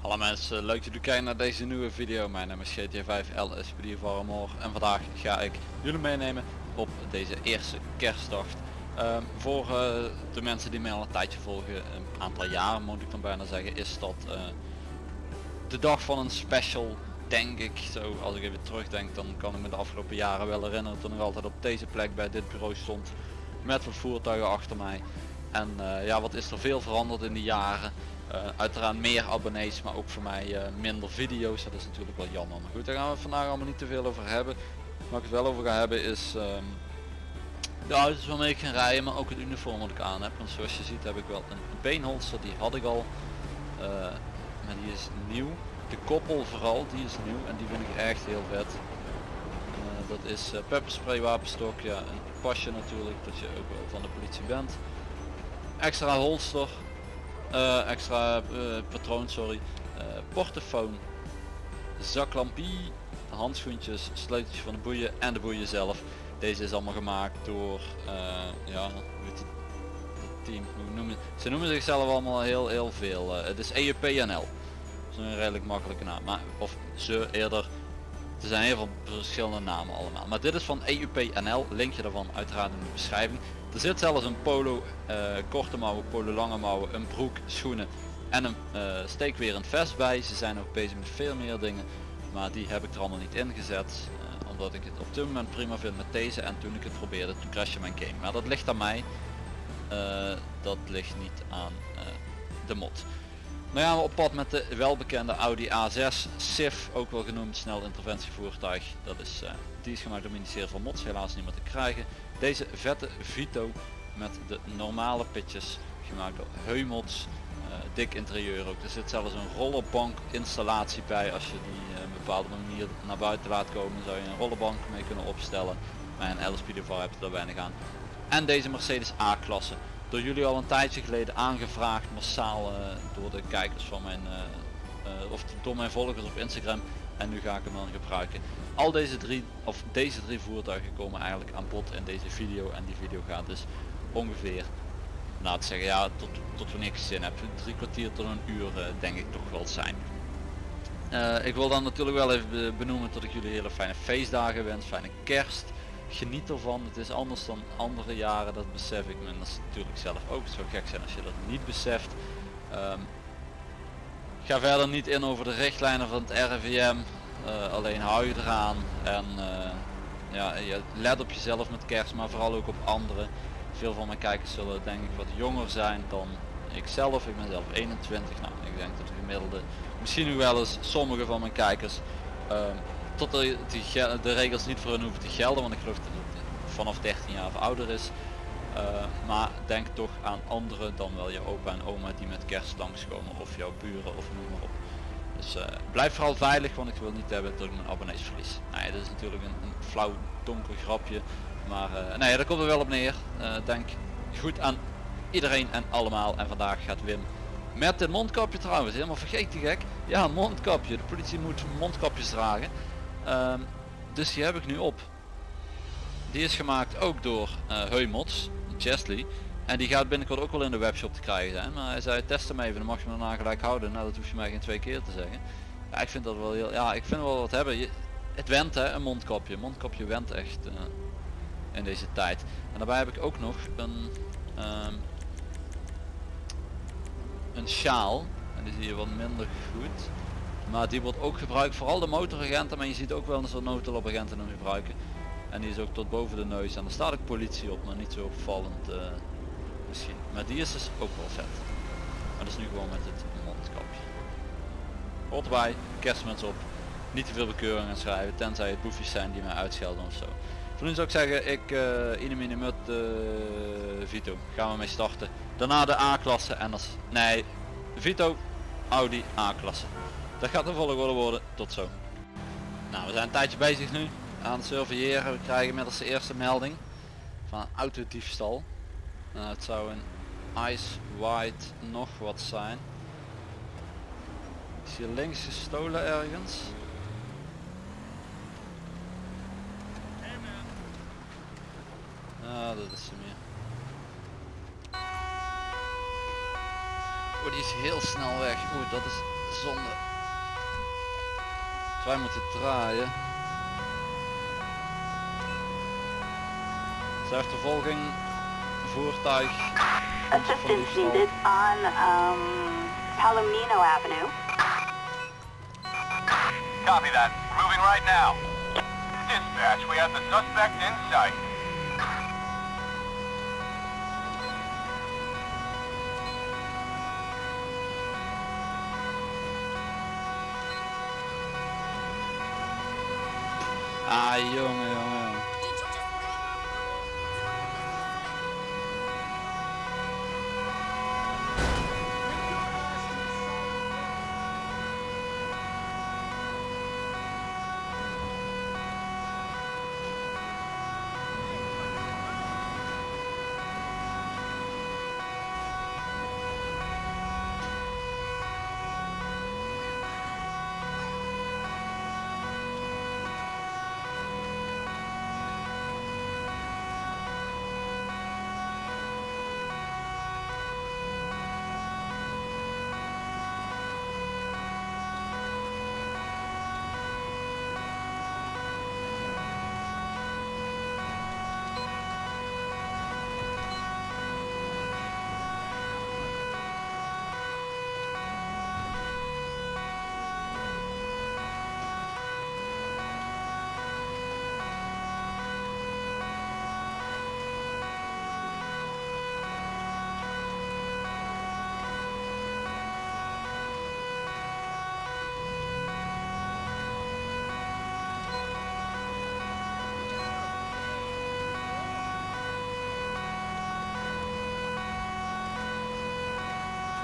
Hallo mensen, leuk dat jullie kijken naar deze nieuwe video. Mijn naam is GT5 LSPD Varmor en vandaag ga ik jullie meenemen op deze eerste kerstdag. Ehm, voor eh, de mensen die mij al een tijdje volgen, een aantal jaren moet ik dan bijna zeggen, is dat eh, de dag van een special, denk ik. Zo, als ik even terugdenk, dan kan ik me de afgelopen jaren wel herinneren toen ik altijd op deze plek bij dit bureau stond met wat voertuigen achter mij. En eh, ja, wat is er veel veranderd in die jaren. Uh, uiteraard meer abonnees, maar ook voor mij uh, minder video's. Dat is natuurlijk wel jammer. Maar goed, daar gaan we vandaag allemaal niet te veel over hebben. Waar ik het wel over ga hebben is um, de auto's waarmee ik ga rijden, maar ook het uniform wat ik aan heb. Want zoals je ziet heb ik wel een beenholster, die had ik al. Maar die is nieuw. De koppel vooral, die is nieuw en die vind ik echt heel vet. dat is pepperspray wapenstok, ja, een pasje natuurlijk, dat je ook wel van de politie bent. Extra holster, uh, extra uh, patroon, sorry, uh, portofoon, zaklampie, handschoentjes, sleuteltje van de boeien en de boeien zelf. Deze is allemaal gemaakt door, ja, het team, hoe noemen ze noemen zichzelf allemaal heel heel veel. het is EUPNL, een redelijk makkelijke naam, maar of ze eerder. Er zijn heel veel verschillende namen allemaal. Maar dit is van EUPNL, linkje daarvan uiteraard in de beschrijving. Er zit zelfs een polo, uh, korte mouwen, polo lange mouwen, een broek, schoenen en een uh, steekwerend vest bij. Ze zijn ook bezig met veel meer dingen, maar die heb ik er allemaal niet ingezet. Uh, omdat ik het op dit moment prima vind met deze en toen ik het probeerde, toen crashte mijn game. Maar dat ligt aan mij, dat ligt niet aan de mod. Nou ja, we op pad met de welbekende Audi A6 SIF, ook wel genoemd snel interventievoertuig. Dat is, die is gemaakt door het ministerie van Mods, helaas niet meer te krijgen. Deze vette Vito met de normale pitjes gemaakt door Heumots. Uh, dik interieur ook. Er zit zelfs een rollerbank installatie bij. Als je die uh, een bepaalde manier naar buiten laat komen zou je een rollerbank mee kunnen opstellen. Maar een LSP Devar hebt er weinig aan. En deze Mercedes A-klasse. Door jullie al een tijdje geleden aangevraagd massaal uh, door de kijkers van mijn of door mijn volgers op Instagram. En nu ga ik hem dan gebruiken. Al deze drie of deze drie voertuigen komen eigenlijk aan bod in deze video. En die video gaat dus ongeveer te zeggen ja tot, tot wanneer ik zin heb drie kwartier tot een uur denk ik toch wel zijn. Ik wil dan natuurlijk wel even benoemen dat ik jullie hele fijne feestdagen wens fijne kerst geniet ervan het is anders dan andere jaren dat besef ik me dat is natuurlijk zelf ook zou gek zijn als je dat niet beseft um, ga verder niet in over de richtlijnen van het RIVM uh, alleen hou je eraan en uh, ja, je let op jezelf met kerst, maar vooral ook op anderen. Veel van mijn kijkers zullen denk ik wat jonger zijn dan ikzelf. Ik ben zelf 21. Nou, ik denk dat de gemiddelde, misschien nu wel eens sommige van mijn kijkers, uh, tot de, die, de regels niet voor hun hoeven te gelden, want ik geloof dat het vanaf 13 jaar of ouder is. Uh, maar denk toch aan anderen dan wel je opa en oma die met kerst langskomen of jouw buren of noem maar op. Dus uh, blijf vooral veilig, want ik wil niet hebben dat ik mijn abonnees verlies. Nou ja, dat is natuurlijk een, een flauw donker grapje. Maar uh, nee, daar komt er wel op neer. Denk goed aan iedereen en allemaal. En vandaag gaat Wim met het mondkapje trouwens. Helemaal vergeten gek. Ja, een mondkapje. De politie moet mondkapjes dragen. Um, dus die heb ik nu op. Die is gemaakt ook door uh, Heumots, Chesley. En die gaat binnenkort ook wel in de webshop te krijgen zijn. Maar hij zei test hem even, dan mag je hem daarna gelijk houden. Nou dat hoef je mij geen twee keer te zeggen. Ik vind dat wel heel, ja ik vind wel wat hebben. Je, het went hè, een mondkapje. Een mondkapje went echt uh, in deze tijd. En daarbij heb ik ook nog een, um, een sjaal. En die zie je wat minder goed. Maar die wordt ook gebruikt, vooral de motoragenten. Maar je ziet ook wel eens wat noodhulpagenten hem gebruiken. En die is ook tot boven de neus. En er staat ook politie op, maar niet zo opvallend. Uh, misschien. Maar die is dus ook wel vet. Maar dat is nu gewoon met het mondkapje. Erbij, kerstmuts op. Niet te veel bekeuringen schrijven, tenzij het boefjes zijn die mij uitschelden of zo. Voor nu zou ik zeggen, ik uh, in mut uh, Vito. Gaan we mee starten. Daarna de A-klasse en als... Nee, Vito, Audi A-klasse. Dat gaat de volgorde worden. Tot zo. Nou, we zijn een tijdje bezig nu aan het surveilleren. We krijgen inmiddels de eerste melding van autodiefstal. Nou, het zou een ice white nog wat zijn. Is hier links gestolen ergens? dat is ze meer. Oh, die is heel snel weg. Oeh, dat is zonde. Wij moeten draaien. Achtervolging, voertuig. Assistance needed on um, Palomino Avenue. Copy that. Moving right now. Dispatch, we have the suspect in sight. Ay, Dios mío.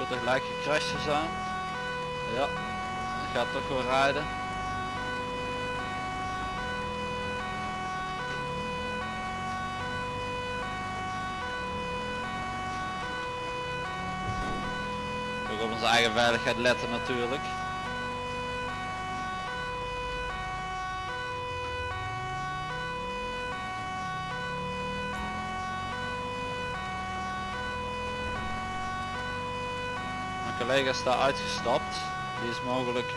Jongen. Voertuig lijkt gecrashed te zijn. Ja, gaat toch wel rijden. Ook op onze eigen veiligheid letten natuurlijk. Mijn collega is daar uitgestapt. Die is mogelijk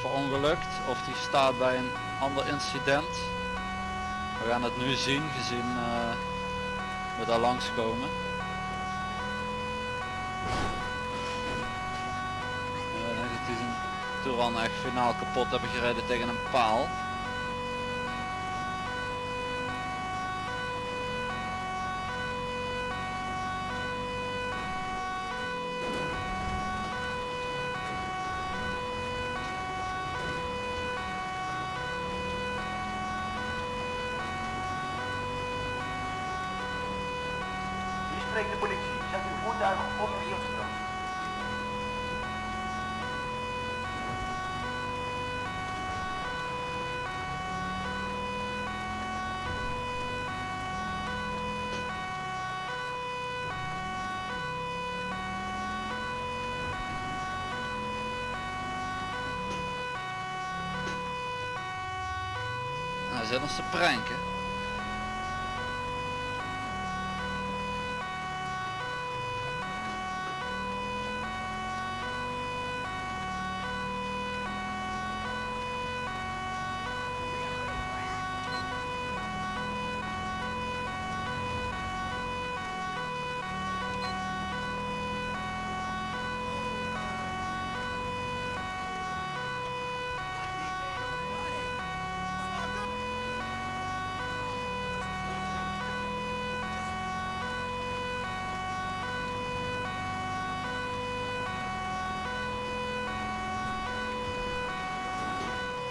verongelukt of die staat bij een ander incident. We gaan het nu zien gezien eh, we daar langskomen. Ja, ik denk zijn Touran echt finaal kapot hebben gereden tegen een paal. Spreekt de politie. Zet uw voertuig op stilstand. Hij zit ons te pranken.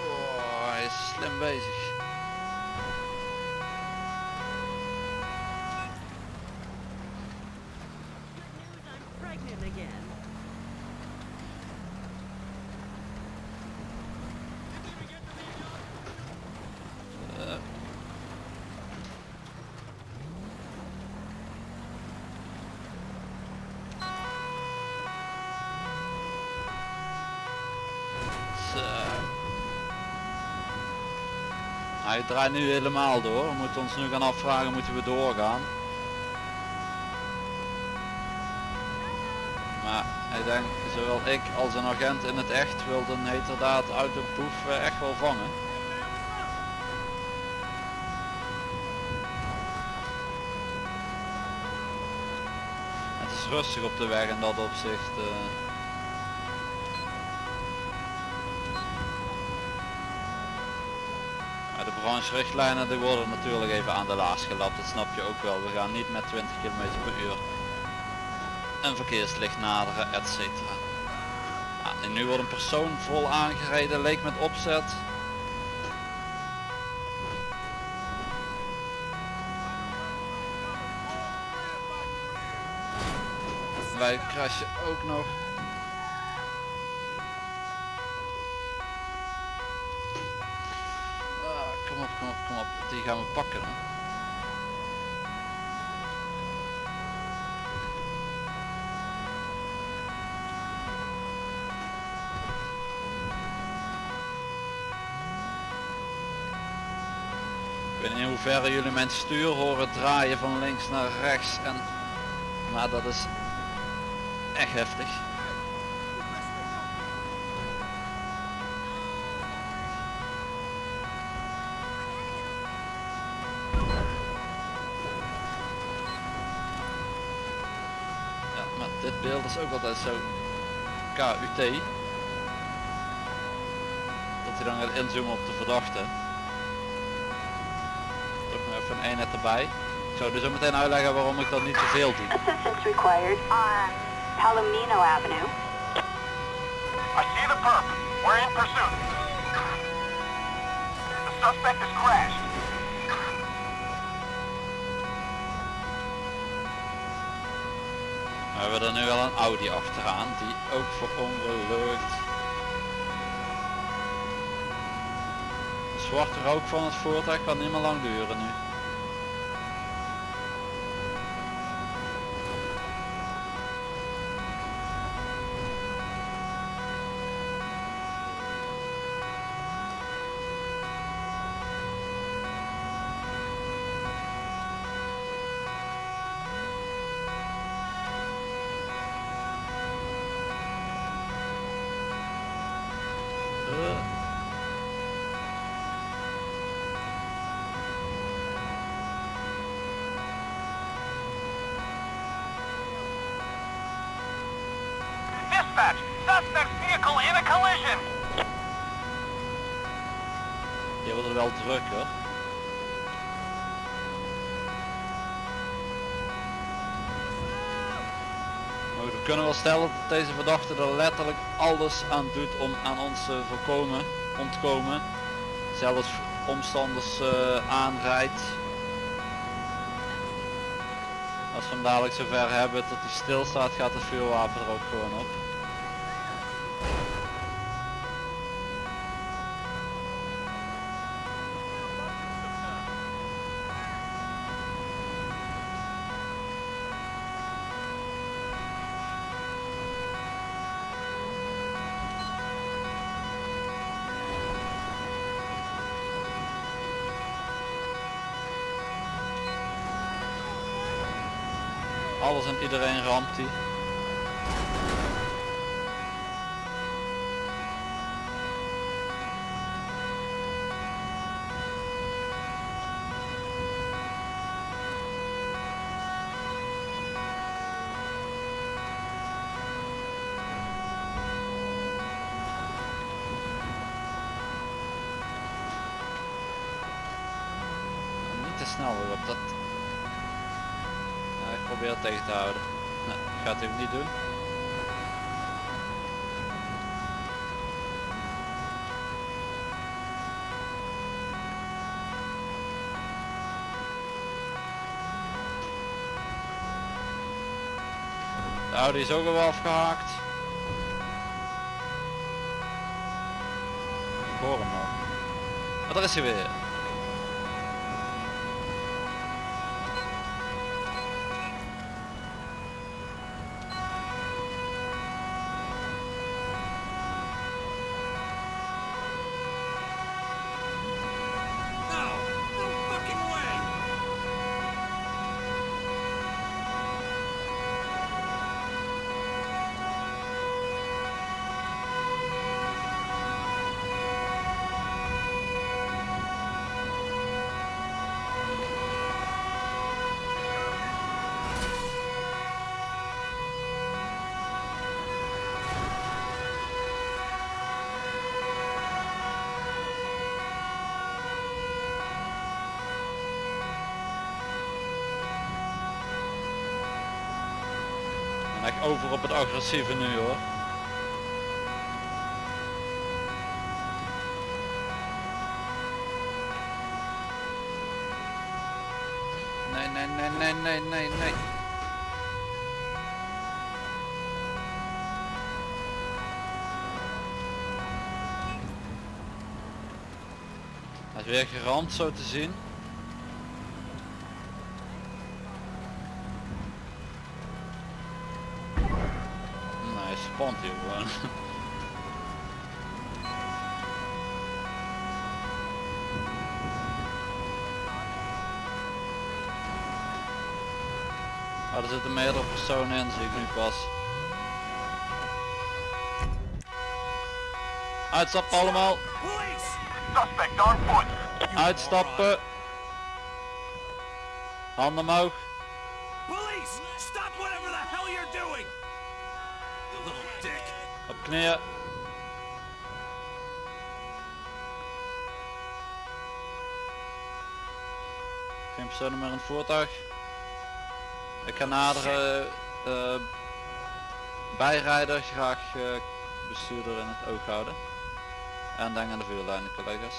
Oh, hij is slim bezig. I'm pregnant again. Eh. Hij draait nu helemaal door. We moeten ons nu gaan afvragen, moeten we doorgaan? Maar ik denk, zowel ik als een agent in het echt wilden heterdaad autoboef eh, echt wel vangen. Het is rustig op de weg in dat opzicht. eh. Brancherichtlijnen die worden natuurlijk even aan de laars gelapt, dat snap je ook wel. We gaan niet met 20 km per uur een verkeerslicht naderen, etc. En nu wordt een persoon vol aangereden, leek met opzet. Wij crashen ook nog. Ah, kom op, kom op, kom op. Die gaan we pakken. Hè. Ik weet niet in hoeverre jullie mijn stuur horen draaien van links naar rechts en maar dat is echt heftig. Ja, maar is ook altijd zo KUT. Dat hij dan gaat inzoomen op de verdachte. Toch nog even een eenheid erbij. Ik zou dus zo meteen uitleggen waarom ik dat niet te veel doe. Assistance required on Palomino Avenue. I see the perp. We're in pursuit. The suspect has crashed. We hebben er nu wel een Audi achteraan die ook verongelukt. De zwarte rook van het voertuig kan niet meer lang duren nu. Dispatch, in collision. Je wordt er wel druk hoor. Maar we kunnen wel stellen dat deze verdachte er letterlijk alles aan doet om aan ons te voorkomen, ontkomen. Zelfs omstanders eh, aanrijdt. Als we hem dadelijk zover hebben dat hij stilstaat gaat het vuurwapen er ook gewoon op. Alles en iedereen ramt die. Niet te snel weer op dat ja, ik probeer het tegen te houden. Nee, gaat hij ook niet doen. De Audi is ook al afgehaakt. Ik hoor hem nog. Daar is hij weer. Op het agressieve nu hoor. Nee, nee, nee, nee, nee, nee, nee. Hij is weer geramd zo te zien. er zitten meerdere personen in, zie ik nu pas. Uitstappen allemaal. Uitstappen. Handen omhoog. Police! Stop whatever the hell you're doing! You little dick. Op knieën. Geen personen meer in het voertuig. Ik ga nadere eh, bijrijder graag eh, bestuurder in het oog houden. En denk aan de vuurlijnen collega's.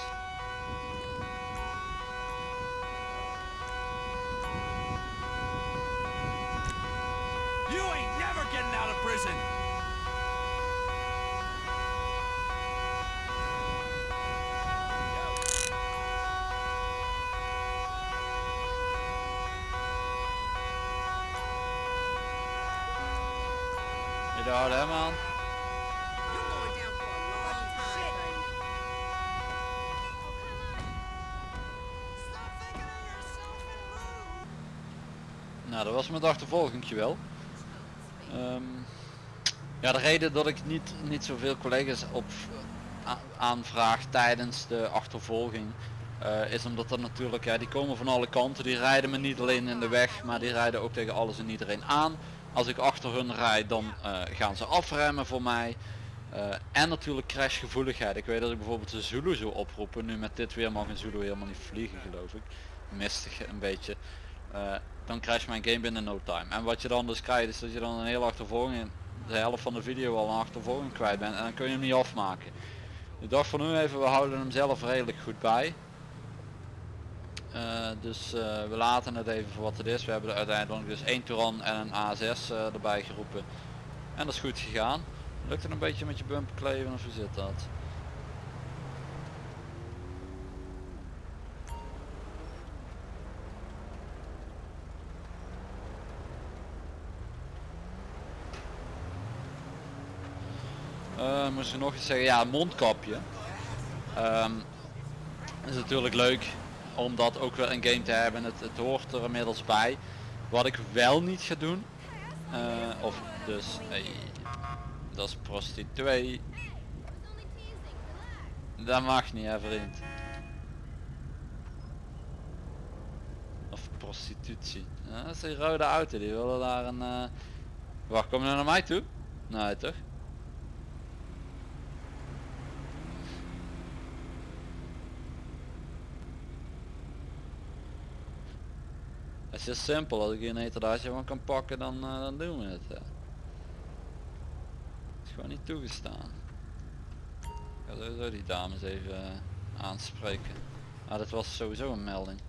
Was mijn achtervolging wel. Ehm, ja, de reden dat ik niet, niet zoveel collega's op aanvraag tijdens de achtervolging eh, is omdat er natuurlijk, ja, die komen van alle kanten. Die rijden me niet alleen in de weg, maar die rijden ook tegen alles en iedereen aan. Als ik achter hun rijd, dan eh, gaan ze afremmen voor mij. Eh, en natuurlijk crashgevoeligheid. Ik weet dat ik bijvoorbeeld de Zulu zou oproepen. Nu met dit weer mag een Zulu helemaal niet vliegen geloof ik. Mistig een beetje. Eh, dan je mijn game binnen no time. En wat je dan dus krijgt is dat je dan een hele achtervolging, de helft van de video al een achtervolging kwijt bent en dan kun je hem niet afmaken. Ik dacht van nu even, we houden hem zelf redelijk goed bij. Eh, dus eh, we laten het even voor wat het is. We hebben er uiteindelijk dus één Touran en een A6 eh, erbij geroepen. En dat is goed gegaan. Lukt het een beetje met je bumper kleven of hoe zit dat? Eh, moest ik nog iets zeggen? Ja, mondkapje. Ehm, is natuurlijk leuk om dat ook wel in game te hebben. Het, het hoort er inmiddels bij. Wat ik wel niet ga doen. eh, of dus, hey, dat is prostituee. Dat mag niet hè vriend. Of prostitutie. Ja, dat is die rode auto, die willen daar een... eh, Wacht, kom naar mij toe? Nee toch? Is simpel, als ik hier een etalage van kan pakken dan, eh, dan doen we het. Ja. is gewoon niet toegestaan. Ik ga sowieso die dames even eh, aanspreken. Ah, dat was sowieso een melding.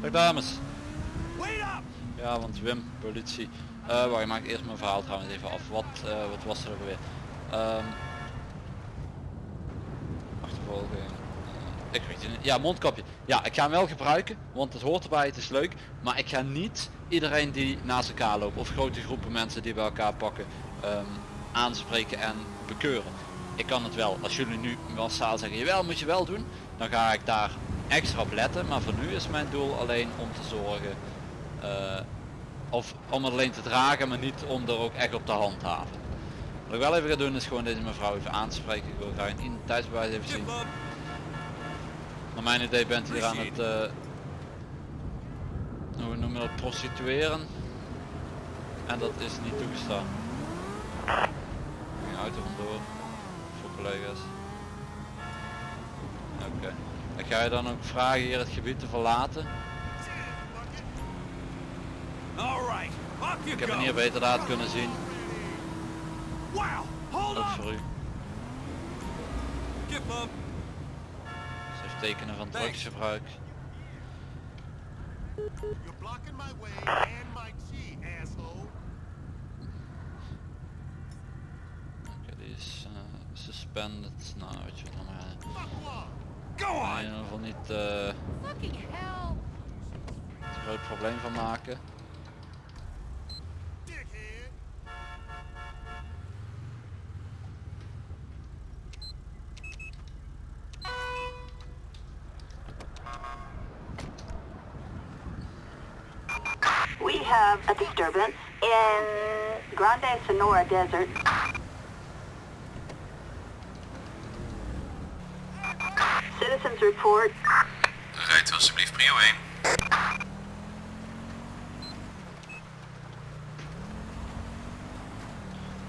Dag dames. Ja, want Wim, politie. Eh wacht, ik maak eerst mijn verhaal trouwens even af. Wat, wat was er ook weer? Ehm achtervolging. Ik weet niet. Ja, mondkapje. Ja, ik ga hem wel gebruiken, want het hoort erbij, het is leuk. Maar ik ga niet iedereen die naast elkaar loopt of grote groepen mensen die bij elkaar pakken ehm, aanspreken en bekeuren. Ik kan het wel, als jullie nu massaal zeggen, jawel moet je wel doen, dan ga ik daar extra op letten. Maar voor nu is mijn doel alleen om te zorgen eh, of om het alleen te dragen, maar niet om er ook echt op te handhaven. Wat ik wel even ga doen is gewoon deze mevrouw even aanspreken. Ik wil graag een identiteitsbewijs even zien. Naar mijn idee bent hier aan het, uh, hoe noemen we dat, prostitueren. En dat is niet toegestaan. Een auto vandoor, voor collega's. Oké. Ik ga je dan ook vragen hier het gebied te verlaten. Ik heb hem hier beter laten kunnen zien. Wow! Hold Ook voor u. tekenen van drugsgebruik. You're blocking my way and my G, asshole. Oké, die is eh, suspended. Nou, weet je wat dan maar. Off! Go In on! ieder geval niet eh een groot probleem van maken. Dickhead! We have a disturbance in Grande Sonora Desert. Citizens report Rijdt alsjeblieft prio 1.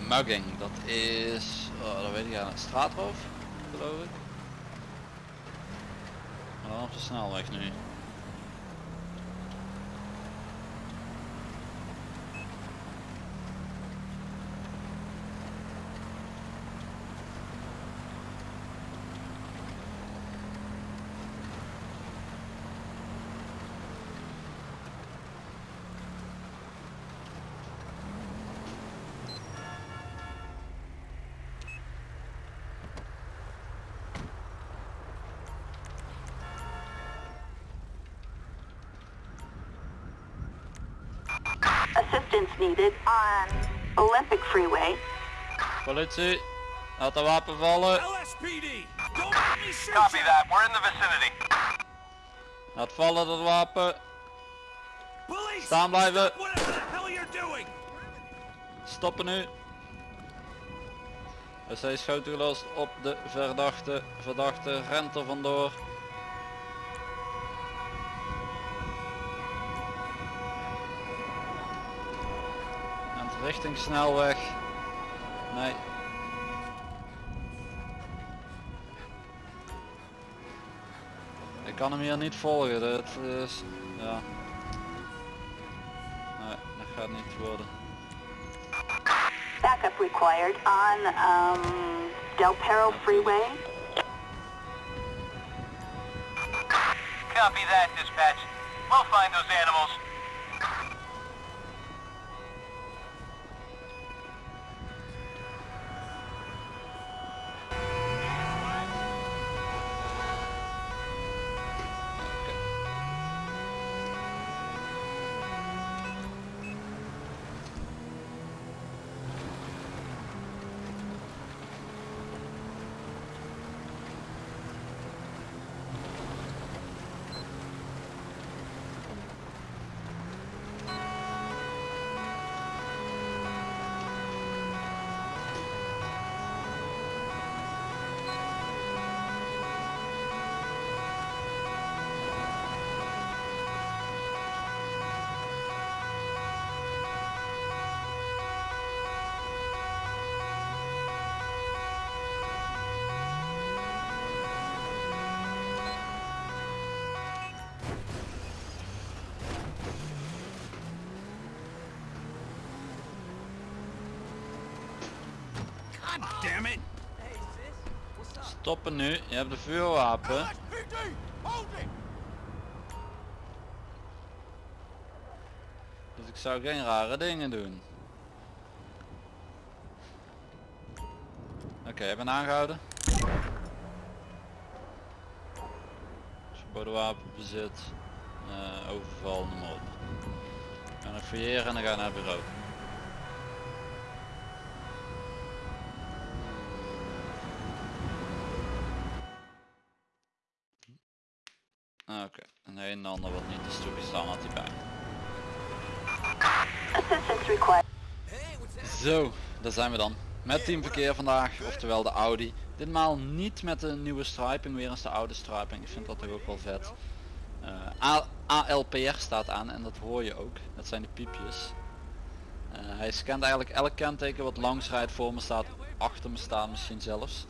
Mugging, dat is, oh, dat weet ik eigenlijk, straatroof, geloof ik. Maar dan op de snelweg nu. assistance needed on Olympic Freeway. Politie, laat de wapen vallen. LSPD! Don't let me shoot Copy you! that. We're in the vicinity. Laat vallen dat wapen. Police! Staan blijven. Stop whatever the hell you're doing! Stoppen nu. Er zijn schoten gelost op de verdachte. Verdachte rent er vandoor. Richting snelweg. Nee. Ik kan hem hier niet volgen. Dat is... Ja. Nee, dat gaat niet worden. Backup required on um, Del Perro Freeway. Copy that, dispatch. We'll find those animals. Nu, je hebt de vuurwapen. Dus ik zou geen rare dingen doen. Oké, ik ben aangehouden. Verboden wapenbezit. eh overval, noem maar op. Ga nog fouilleren en dan ga naar het bureau. Oké, en een en ander wat niet is toegestaan had hij bij. Zo, daar zijn we dan. Met teamverkeer vandaag, oftewel de Audi. Ditmaal niet met de nieuwe striping, weer eens de oude striping. Ik vind dat toch ook wel vet. Eh, A- ALPR staat aan en dat hoor je ook. Dat zijn de piepjes. Eh, hij scant eigenlijk elk kenteken wat langs rijdt, voor me staat, achter me staat misschien zelfs.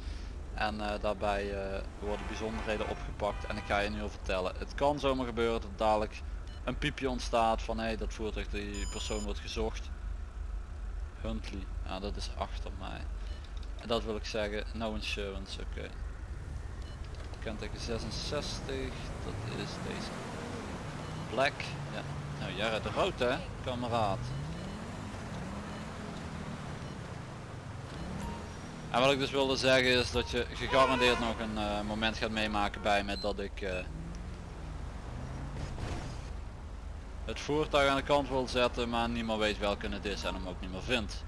En eh, daarbij eh, worden bijzonderheden opgepakt en ik ga je nu al vertellen. Het kan zomaar gebeuren dat dadelijk een piepje ontstaat van hé dat voertuig die persoon wordt gezocht. Huntley, dat is achter mij. En dat wil ik zeggen, no insurance, oké. Kenteken 66, dat is deze. Black, ja. Nou jij rijdt rood hè, kameraad. En wat ik dus wilde zeggen is dat je gegarandeerd nog een eh, moment gaat meemaken bij me dat ik eh, het voertuig aan de kant wil zetten maar niet meer weet welke het is en hem ook niet meer vindt.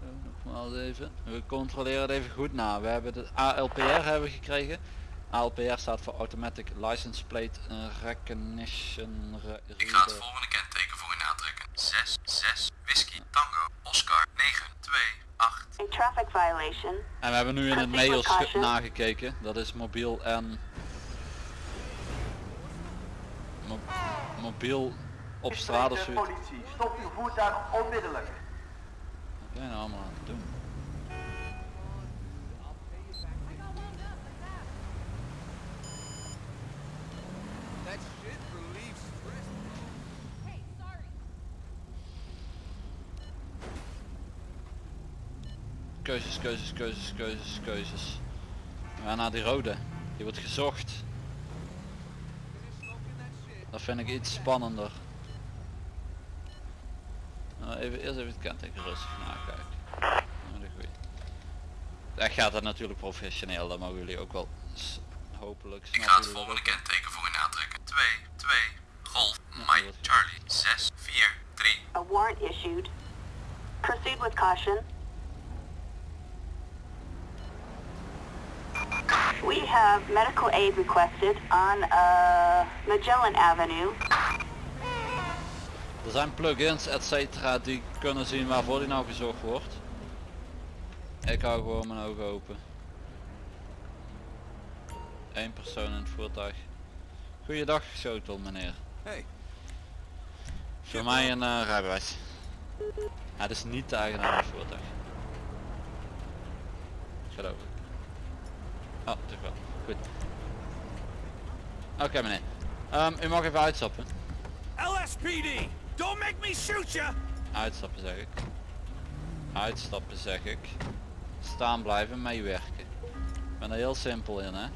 Zo, Nogmaals even. We controleren het even goed na. We hebben de ALPR hebben gekregen. ALPR staat voor Automatic License Plate Recognition Re- Ik ga het volgende kenteken voor u aantrekken. 6, 6, whisky, tango, Oscar, 9, 2, 8. A traffic violation. En we hebben nu in het caution. nagekeken. Dat is mobiel en Mo- mobiel op straat of zoiets. politie, stop uw voertuig onmiddellijk. Wat ben je nou allemaal aan het doen? Keuzes, keuzes, keuzes, keuzes, keuzes. We gaan naar die rode. Die wordt gezocht. Dat vind ik iets spannender. Nou, even, eerst even het kenteken rustig nakijken. Nou, de goeie. Daar gaat het natuurlijk professioneel, dat mogen jullie ook wel hopelijk Ik snappen ga het dat volgende kenteken voor u aantrekken. 2, 2, golf, Mike, dat Charlie, 6, 4, 3. A warrant issued. Proceed with caution. We have medical aid requested on uh, Magellan Avenue. Er zijn plugins et cetera die kunnen zien waarvoor die nou gezocht wordt. Ik hou gewoon mijn ogen open. Eén persoon in het voertuig. Goeiedag, Schotel meneer. Hey. Voor mij een eh, rijbewijs. Het is niet de eigenaar van het voertuig. Geloof ik. Oh, toch wel. Oké meneer. Ehm, u mag even uitstappen. LSPD, don't make me shoot you. Uitstappen zeg ik. Uitstappen zeg ik. Staan blijven, meewerken. Ik ben er heel simpel in hè.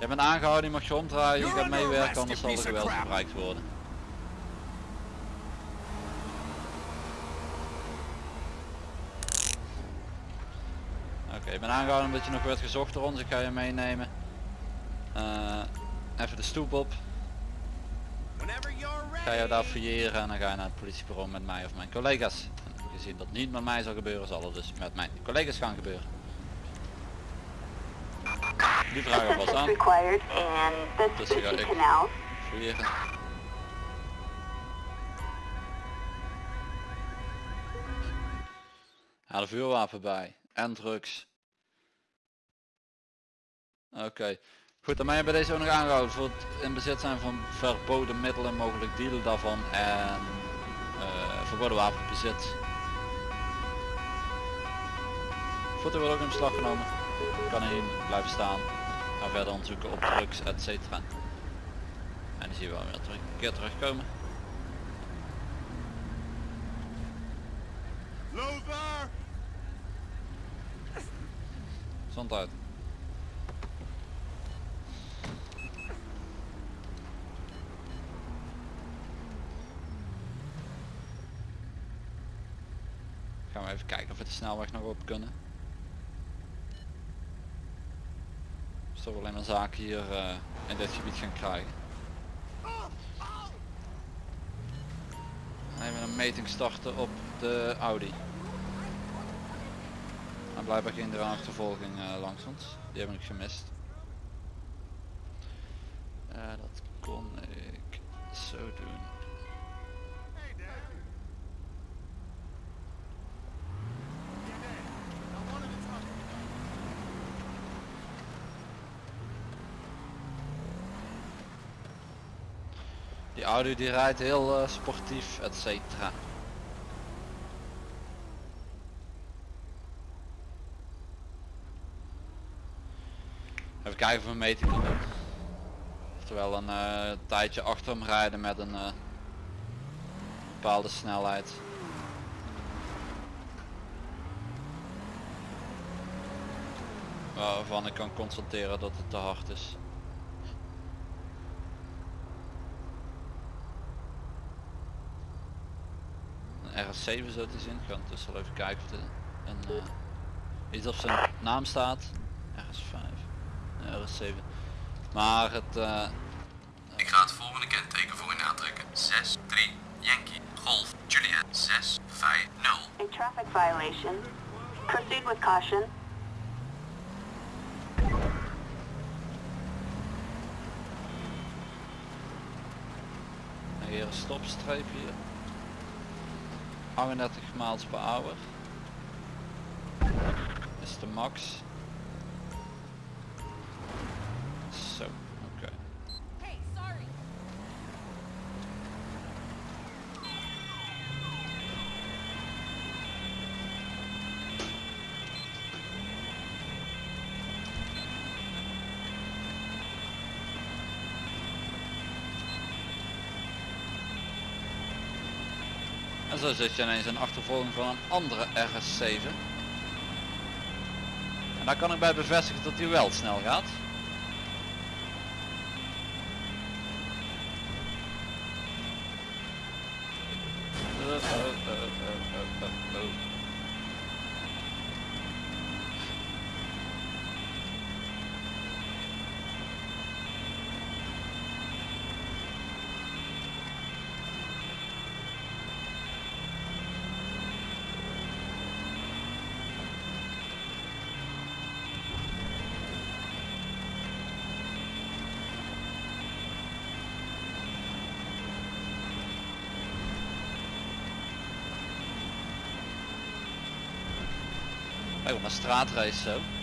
Je bent aangehouden, je mag je omdraaien, je gaat meewerken, anders zal er geweld gebruikt worden. Oké, je bent aangehouden omdat je nog werd gezocht door ons, ik ga je meenemen. Eh, even de stoep op. Ga je daar fouilleren en dan ga je naar het politiebureau met mij of mijn collega's. En gezien dat niet met mij zal gebeuren, zal het dus met mijn collega's gaan gebeuren. Die vragen Assistance aan. Dus ga- Sushi ik-. Fouilleren. Haal een vuurwapen bij. En drugs. Oké. Goed, dan ben je bij deze ook nog aangehouden voor het in bezit zijn van verboden middelen, mogelijk dealen daarvan en eh, verboden wapenbezit. Foto wordt ook in beslag genomen. Kan hier blijven staan. Ga verder onderzoeken op drugs, et cetera. En die zien we wel weer terug, een keer terugkomen. Lothar. Gezondheid. Gaan we even kijken of we de snelweg nog op kunnen. We alleen maar zaken hier eh, in dit gebied gaan krijgen. Even een meting starten op de Audi. En blijkbaar ging er een achtervolging eh, langs ons. Die heb ik gemist. Eh, dat kon ik zo doen. De die rijdt heel eh, sportief, et cetera. Even kijken of we mee te kunnen. Oftewel een eh, tijdje achter hem rijden met een eh, bepaalde snelheid. Waarvan ik kan constateren dat het te hard is. Een RS7 zo te zien. Ik ga ondertussen wel even kijken of er een, eh, iets op zijn naam staat. RS5. Nee, RS7. Maar het... eh, Ik ga het volgende kenteken voor u aantrekken. 6, 3, Yankee, Golf, Juliet, 6, 5, 0. A traffic violation. Proceed with caution. Hier een stopstreep hier. 38 miles per hour. Is de max. Zo, oké. Hey, sorry. Zo zit je ineens een achtervolging van een andere RS7. En daar kan ik bij bevestigen dat hij wel snel gaat. Uh, uh, uh, uh, uh, uh, uh. Straatrace zo.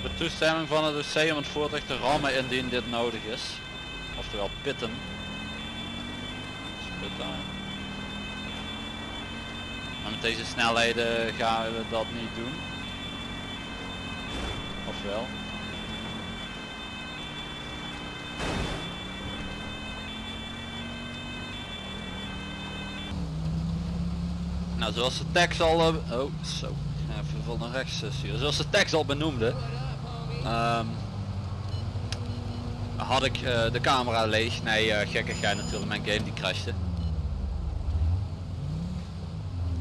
Hebben toestemming van het OC om het voertuig te rammen indien dit nodig is. Oftewel pitten. Dus. Maar met deze snelheden gaan we dat niet doen. Ofwel. Nou, zoals de tekst al... eh, oh, zo. Even van naar rechts. Zoals de tekst al benoemde... ehm, had ik eh, de camera leeg. Nee, eh gekkigheid natuurlijk. Mijn game die crashte.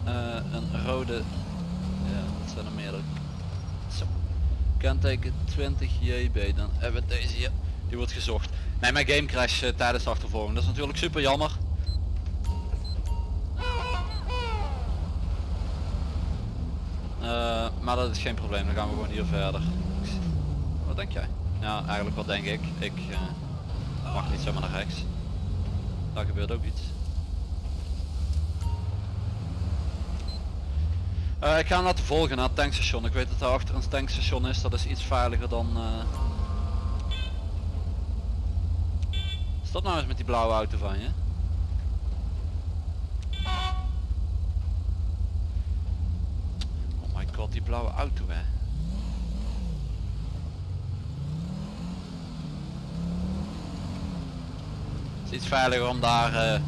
Eh, een rode... Ja, dat zijn er meerdere. Zo. Kenteken 20 JB. Dan hebben we deze hier. Die wordt gezocht. Nee, mijn game crash tijdens de achtervolging. Dat is natuurlijk super jammer. Maar dat is geen probleem, dan gaan we gewoon hier verder. Denk jij? Ja, eigenlijk wat denk ik. Ik eh, mag niet zomaar naar rechts. Daar gebeurt ook iets. Eh, ik ga hem laten volgen naar het tankstation. Ik weet dat daar achter een tankstation is. Dat is iets veiliger dan... eh Stop nou eens met die blauwe auto van je. Oh my god, die blauwe auto hè. Het is iets veiliger om daar, eh,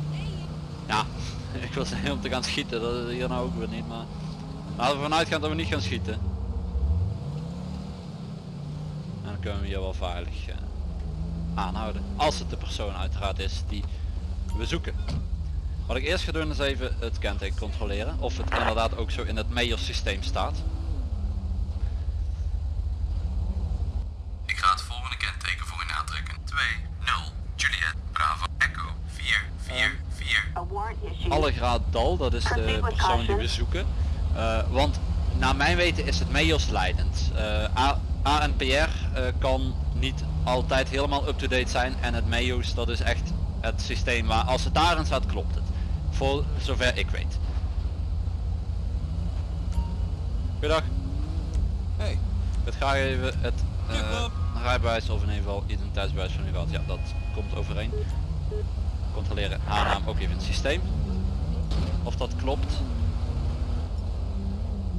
ja, ik wil zeggen om te gaan schieten, dat is hier nou ook weer niet, maar laten we vanuit gaan dat we niet gaan schieten. En dan kunnen we hier wel veilig eh, aanhouden, als het de persoon uiteraard is die we zoeken. Wat ik eerst ga doen is even het kenteken controleren of het inderdaad ook zo in het major systeem staat. Ik ga het volgende kenteken voor u aantrekken. 2, 0. Allegraad Dal, dat is de persoon die we zoeken. Eh, want naar mijn weten is het MEOS leidend. Eh, A- ANPR eh, kan niet altijd helemaal up-to-date zijn en het MEOS dat is echt het systeem waar als het daarin staat klopt het. Voor zover ik weet. Goedendag. Hey. Ik graag even het eh, rijbewijs of in ieder geval identiteitsbewijs van u gehad. Ja, dat komt overeen. Controleren aannaam ook even in het systeem. Of dat klopt.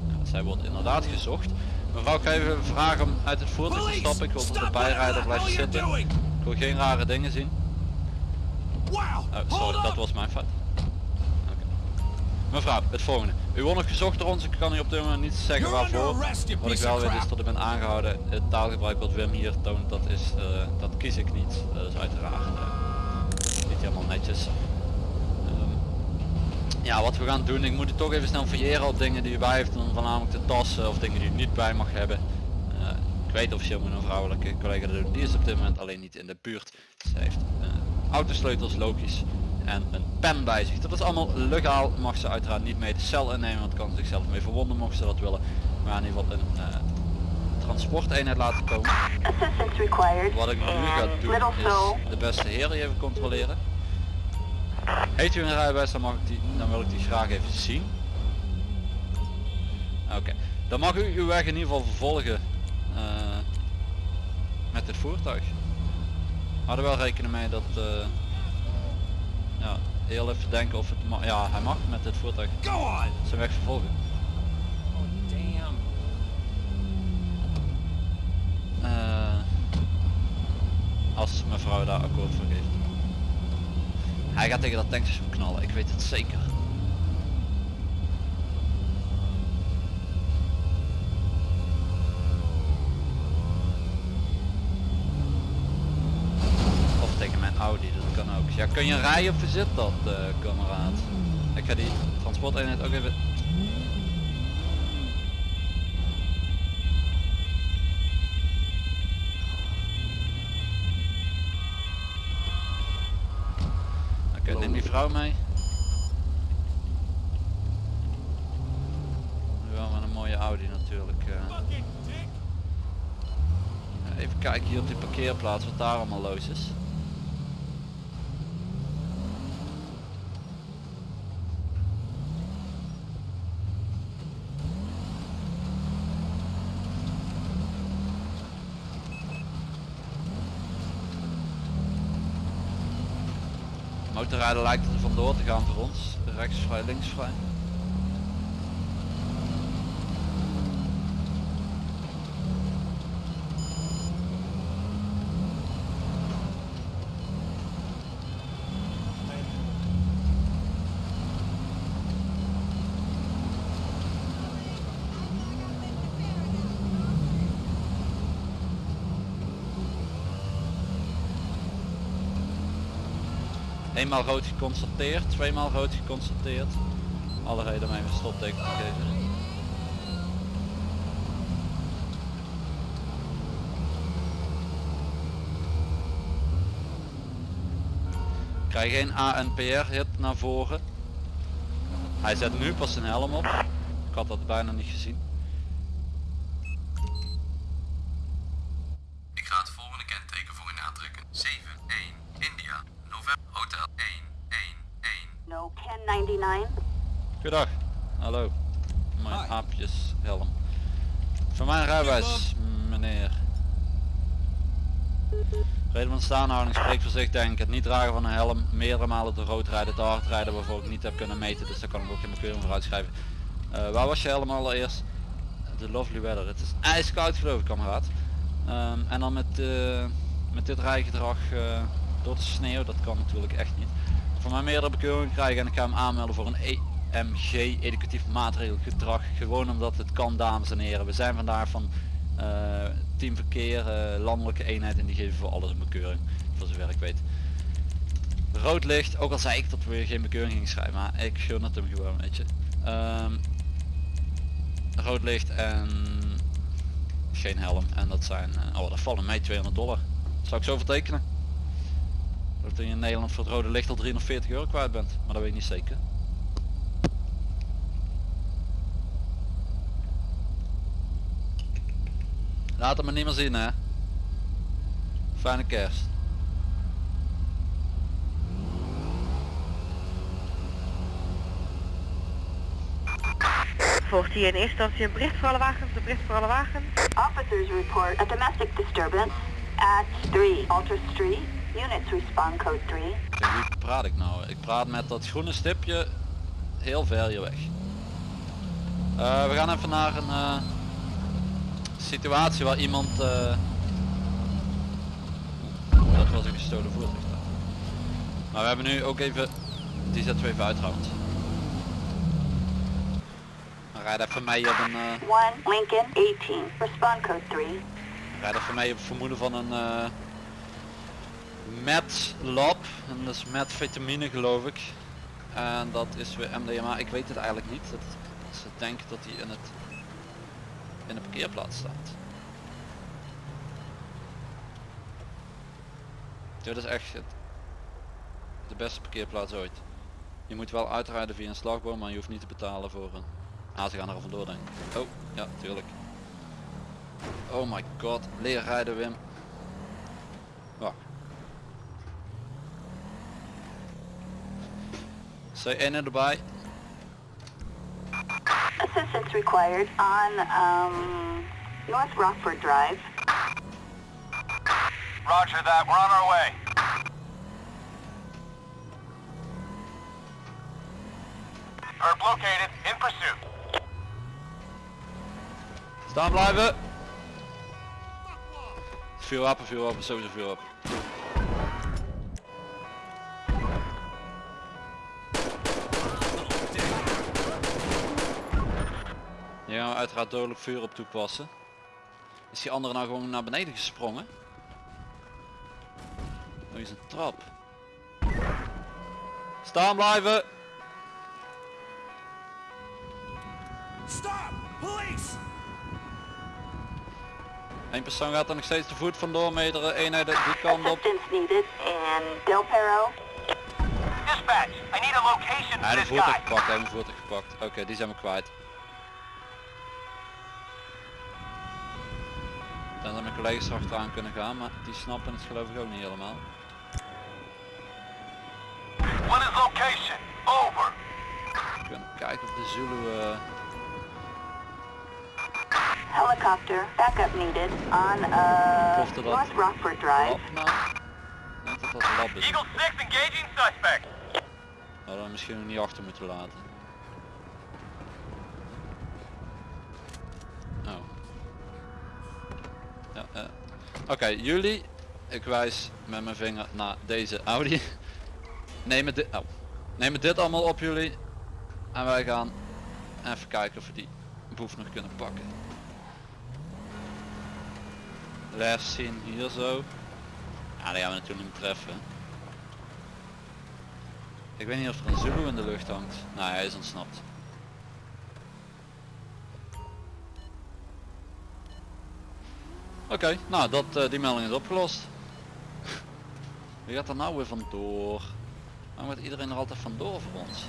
Ja, zij wordt inderdaad gezocht. Mevrouw, ik ga even vragen om uit het voertuig te stappen. Ik wil dat de bijrijder blijft zitten. Ik wil geen rare dingen zien. Oh, sorry, dat was mijn fout. Mevrouw, het volgende. U wordt nog gezocht door ons, ik kan u op dit moment niet zeggen waarvoor. Wat ik wel weet is dat ik ben aangehouden. Het taalgebruik wat Wim hier toont, dat is, eh, dat kies ik niet. Dat is uiteraard eh, niet helemaal netjes. Ja, wat we gaan doen, ik moet het toch even snel fouilleren op dingen die u bij heeft. Dan voornamelijk de tassen of dingen die u niet bij mag hebben. Eh, ik weet officieel moet een vrouwelijke collega dat doen. Die is op dit moment alleen niet in de buurt. Ze heeft eh, autosleutels, logisch. En een pen bij zich. Dat is allemaal legaal. Mag ze uiteraard niet mee de cel innemen. Want kan zichzelf mee verwonden mocht ze dat willen. Maar in ieder geval een eh, transporteenheid laten komen. Wat ik nu ga doen is de beste heer even controleren. Heeft u een rijbewijs dan, mag ik die, dan wil ik die graag even zien. Oké, dan mag u uw weg in ieder geval vervolgen eh, met dit voertuig. Hadden wel rekenen mee dat, eh, ja, heel even denken of het mag, ja hij mag met dit voertuig zijn weg vervolgen. Oh damn. Eh, als mevrouw daar akkoord voor geeft. Hij gaat tegen dat tankstation knallen, ik weet het zeker. Of tegen mijn Audi, dat kan ook. Ja, kun je rijden of zit dat, eh kameraad? Ik ga die transporteenheid ook even die vrouw mee. Wel met een mooie Audi natuurlijk. eh. Even kijken hier op die parkeerplaats wat daar allemaal los is. Motorrijden lijkt er vandoor te gaan voor ons. Rechts vrij, links vrij. Eenmaal rood geconstateerd, tweemaal rood geconstateerd. Alle reden om even stopteken te geven. Krijg geen ANPR hit naar voren. Hij zet nu pas zijn helm op. Ik had dat bijna niet gezien. Goedendag. Hallo. Mijn Hi. aapjes helm. Voor mijn rijbewijs, meneer. Reden van staanhouding spreekt voor zich denk ik. Het niet dragen van een helm, meerdere malen te rood rijden, te hard rijden waarvoor ik niet heb kunnen meten. Dus daar kan ik ook geen keuring voor uitschrijven. Eh, waar was je helm allereerst? De lovely weather. Het is ijskoud geloof ik kameraad. Ehm, en dan met, eh, met dit rijgedrag eh, door de sneeuw, dat kan natuurlijk echt niet. Voor mij meerdere bekeuringen krijgen en ik ga hem aanmelden voor een EMG, educatief maatregelgedrag. Gewoon omdat het kan dames en heren. We zijn vandaag van eh, team verkeer, eh, landelijke eenheid en die geven voor alles een bekeuring. Voor zover ik weet. Rood licht, ook al zei ik dat we geen bekeuring gingen schrijven, maar ik gun het hem gewoon, weet je. Ehm, rood licht en geen helm. En dat zijn, eh, oh dat vallen mij 200 dollar. Zou ik zo vertekenen? Dat je in Nederland voor het rode licht al 340 euro kwijt bent, maar dat weet ik niet zeker. Laat het me niet meer zien hè. Fijne kerst. Volgt hier in eerste instantie een bericht voor alle wagens, een bericht voor alle wagens. Officers report a domestic disturbance at 3 Alter Street. Units respond code 3. Tegen wie praat ik nou? Ik praat met dat groene stipje heel ver hier weg. Eh, we gaan even naar een eh, situatie waar iemand... eh, dat was een gestolen voertuig. Maar we hebben nu ook even... Die zetten we even uit trouwens. Rijd even mee op een... 1 Lincoln 18. Respond code 3. rijd even mee op vermoeden van een... eh met lab. En dat is met vitamine geloof ik. En dat is weer MDMA. Ik weet het eigenlijk niet. Dat, ze denken dat hij in het in de parkeerplaats staat. Dit is echt de beste parkeerplaats ooit. Je moet wel uitrijden via een slagboom, maar je hoeft niet te betalen voor een... Ah, ze gaan er vandoor denk. Oh, ja, tuurlijk. Oh my god, leer rijden Wim. Wacht. C1 erbij. Assistance required on um, North Rockford Drive. Roger that, we're on our way. Perp located, in pursuit. Staan blijven. Vuurwapen, vuurwapen, sowieso vuurwapen. Hier gaan we uiteraard dodelijk vuur op toepassen. Is die andere nou gewoon naar beneden gesprongen? Oh, hier is een trap. Staan blijven! Stop! Police! Eén persoon gaat er nog steeds te voet vandoor, meerdere eenheden die kant op. Assistance needed in Del Perro. Dispatch, I need a location Hij for heeft this een voertuig guy. gepakt, hij heeft een voertuig gepakt. Oké, die zijn we kwijt. Dan dat mijn collega's er achteraan kunnen gaan, maar die snappen het geloof ik ook niet helemaal. What is location? Over. We kunnen kijken of de Zulu... eh, Helicopter backup needed on uh, dat? North Rockford Drive. lab nou? Ik denk dat dat lab is. Eagle 6 engaging suspect. Hadden we misschien nog niet achter moeten laten. Oh. Ja, eh. Oké, jullie. Ik wijs met mijn vinger naar deze Audi. Nemen dit, oh. Nemen dit allemaal op jullie. En wij gaan even kijken of we die boef nog kunnen pakken. Les zien hier zo. Ja, die gaan we natuurlijk niet treffen. Ik weet niet of er een Zulu in de lucht hangt. Nou, hij is ontsnapt. Oké, nou dat, eh, die melding is opgelost. Wie gaat er nou weer vandoor? Waarom gaat iedereen er altijd vandoor voor ons?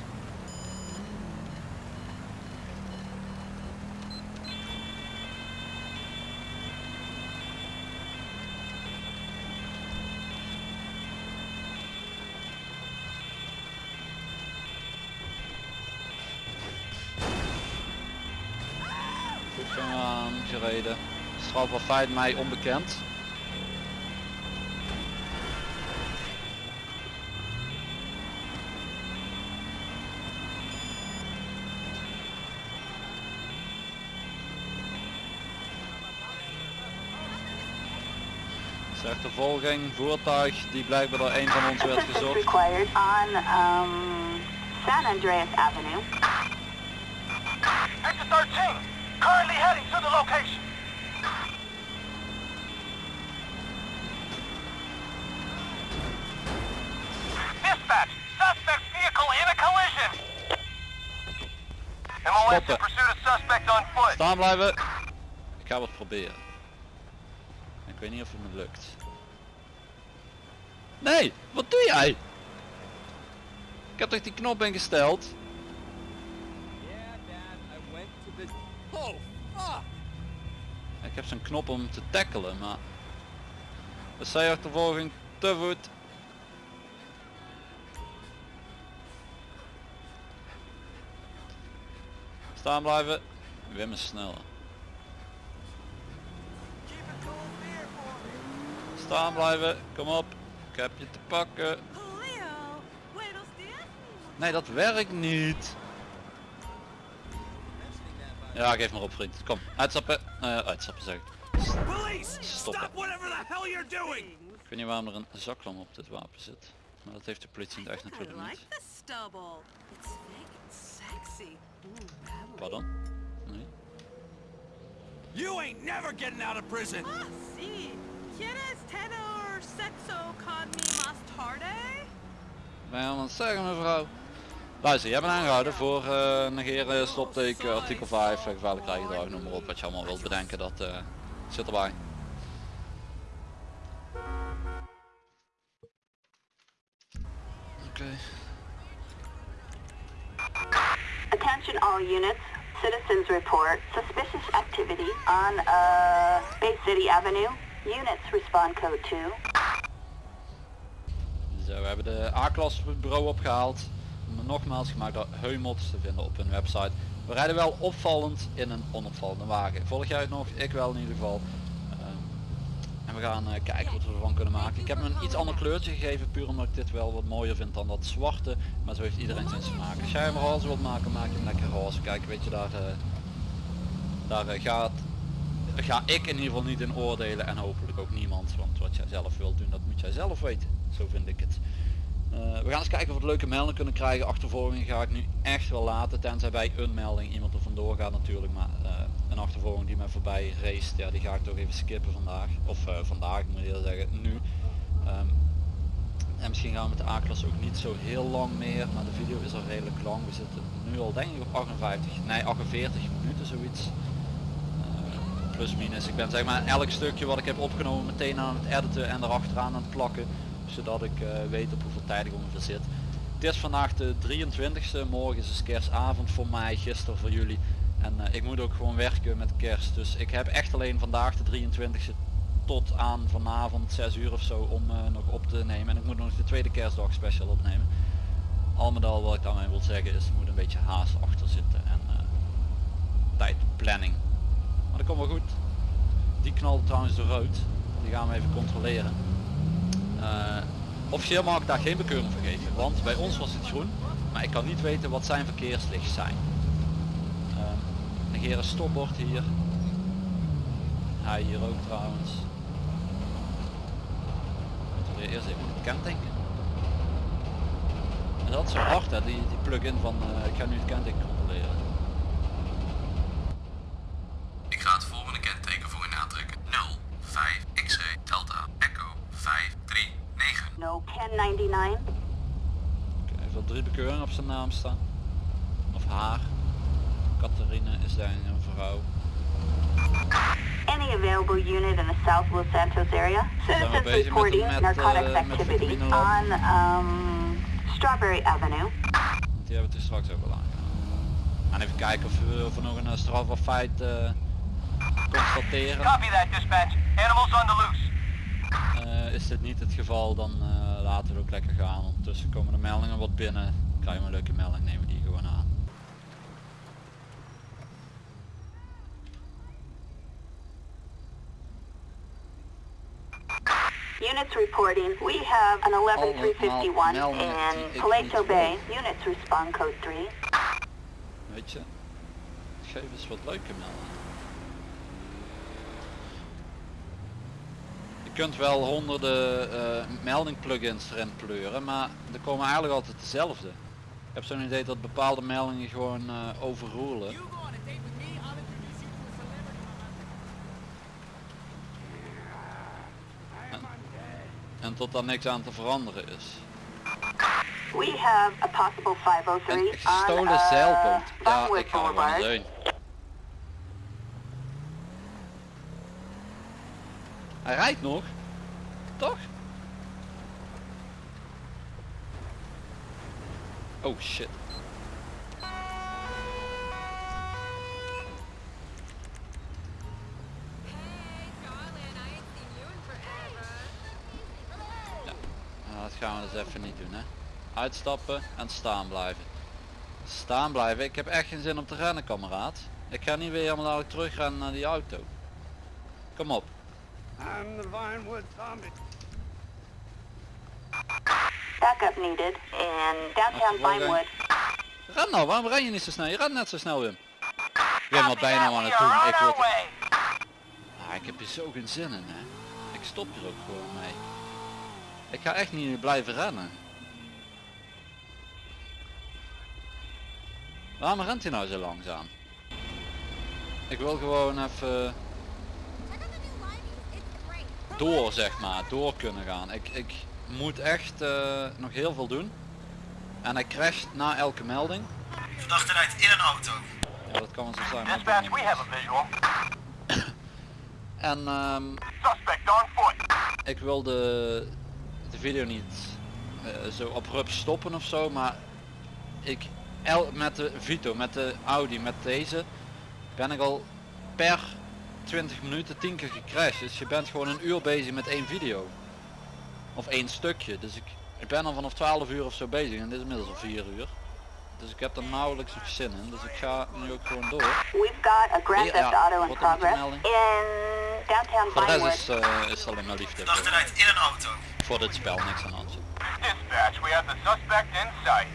Strafbaar feit mij onbekend. Achtervolging, voertuig die blijkbaar door een van ons werd gezocht. required on um, San Andreas Avenue. Victor 13, currently heading to the location. Dispatch, suspect's vehicle in a collision. Foot. Staan blijven. Ik ga wat proberen. Ik weet niet of het me lukt. Nee, wat doe jij? Ik heb toch die knop ingesteld? Yeah, Dad, I went to the... Fuck! Ik heb zo'n knop om te tackelen, maar... De C-achtervolging te voet. Staan blijven. Wim is sneller. Staan blijven, kom op. Ik heb je te pakken. Nee, dat werkt niet. Ja, geef maar op vriend. Kom, uitstappen. Eh, uitstappen zeg ik. Police! Stoppen. whatever the hell you're doing! Ik weet niet waarom er een zaklam op dit wapen zit. Maar dat heeft de politie in het echt natuurlijk niet. Pardon? Nee. You ain't never getting out of prison! Ah. ¿Quieres tenor sexo con mi más tarde? Ben je aan het zeggen mevrouw? Luister, jij bent aangehouden voor eh, negeren, stopteken, artikel 5, eh, gevaarlijk rijgedrag, noem maar op wat je allemaal wilt bedenken, dat eh, zit erbij. Oké. Attention all units. Citizens report suspicious activity on uh, Bay City Avenue. Units respond code 2. Zo, we hebben de A-klas op het bureau opgehaald. Nogmaals gemaakt door Heumots te vinden op hun website. We rijden wel opvallend in een onopvallende wagen. Volg jij het nog? Ik wel in ieder geval. En we gaan eh, kijken wat we ervan kunnen maken. Ik heb hem een iets ander kleurtje gegeven, puur omdat ik dit wel wat mooier vind dan dat zwarte. Maar zo heeft iedereen zijn smaak. Als jij hem roze wilt maken, maak je hem lekker roze. Kijk, weet je, daar, eh, daar eh, gaat, ga ik in ieder geval niet in oordelen en hopelijk ook niemand. Want wat jij zelf wilt doen, dat moet jij zelf weten. Zo vind ik het. We gaan eens kijken of we leuke meldingen kunnen krijgen. Achtervolging ga ik nu echt wel laten. Tenzij bij een melding iemand er vandoor gaat natuurlijk. Maar een achtervolging die mij voorbij race, ja, die ga ik toch even skippen vandaag. Of eh, vandaag moet je zeggen, nu. Ehm, en misschien gaan we met de A-klas ook niet zo heel lang meer. Maar de video is al redelijk lang. We zitten nu al denk ik op 58, nee 48 minuten zoiets. Eh, plus minus. Ik ben zeg maar elk stukje wat ik heb opgenomen meteen aan het editen en erachteraan aan het plakken zodat ik eh, weet op hoeveel tijd ik ongeveer zit. Het is vandaag de 23ste, morgen is kerstavond voor mij, gisteren voor jullie. En eh, ik moet ook gewoon werken met kerst, dus ik heb echt alleen vandaag de 23ste tot aan vanavond 6 uur of zo om eh, nog op te nemen. En ik moet nog de tweede kerstdag special opnemen. Al met al wat ik daarmee wil zeggen is, er moet een beetje haast achter zitten en eh, tijdplanning. Maar dat komt wel goed. Die knalt trouwens door rood, die gaan we even controleren. Officieel mag ik daar geen bekeuring voor geven, want bij ons was het groen, maar ik kan niet weten wat zijn verkeerslicht zijn. Negeren stopbord hier. Hij hier ook trouwens. Moeten we eerst even het kenteken. En dat is zo hard hè, die, die plug-in van eh, ik ga nu het kenteken controleren. Ik ga het volgende kenteken voor u aantrekken. 0, 5, X-ray, Delta, Echo, 5, 3, 9. No 1099. Oké, Hij heeft wel drie bekeuringen op zijn naam staan. Of haar. Catharine is daar een vrouw. Any available unit in the South Los Santos area. Citizens reporting met, narcotics eh, activity on um, Strawberry Avenue. Die hebben we dus straks ook al aangedaan. En even kijken of we, of we nog een eh, strafbaar feit eh, constateren. Copy that, dispatch. Animals on the loose. Eh, is dit niet het geval, dan eh, laten we het ook lekker gaan. Ondertussen komen de meldingen wat binnen. Krijgen we een leuke melding, nemen we die gewoon aan. Units reporting. We have an 11351 Allemaal meldingen die in Paleto Bay. Units respond code 3. Weet je, geef eens wat leuke meldingen. Je kunt wel honderden eh, melding plugins erin pleuren, maar er komen eigenlijk altijd dezelfde. Ik heb zo'n idee dat bepaalde meldingen gewoon eh overroelen. You go on a date with me, I'll introduce you to a celebrity. En tot daar niks aan te veranderen is. We have a possible 503 Een on gestolen uh, zeilboot. Ja, ik ga er heen. Hij rijdt nog. Toch? Oh shit. Gaan we dus even niet doen hè. Uitstappen en staan blijven. Staan blijven, ik heb echt geen zin om te rennen kameraad. Ik ga niet weer helemaal dadelijk terugrennen naar die auto. Kom op. I'm the Vinewood Zombie. Backup needed in downtown. Vinewood. Ren nou, waarom ren je niet zo snel? Je rent net zo snel Wim. Wim je nou aan het doen? Ik, word... ah, ik heb hier zo geen zin in hè. Ik stop hier ook gewoon mee. Ik ga echt niet blijven rennen. Waarom rent hij nou zo langzaam? Ik wil gewoon even door zeg maar, door kunnen gaan. Ik, ik moet echt eh, nog heel veel doen. En hij crasht na elke melding. Verdachte rijdt in een auto. Ja, dat kan wel zo zijn. ik Dispatch, we meer. have a visual. En ehm, Suspect on foot. ik wil de, de video niet eh, zo abrupt stoppen of zo, maar ik el, met de Vito, met de Audi, met deze ben ik al per 20 minuten 10 keer gecrashed. Dus je bent gewoon een uur bezig met één video. Of één stukje. Dus ik, ik ben al vanaf 12 uur of zo bezig en dit is inmiddels al 4 uur. Dus ik heb er nauwelijks nog zin in. Dus ik ga nu ook gewoon door. We've got a Grand Ja, Theft Auto in progress melding? in downtown Voor de Vinewood. rest is, eh, is het alleen maar liefde. In een auto. Voor dit spel niks aan de hand. Dispatch, we have the suspect in sight.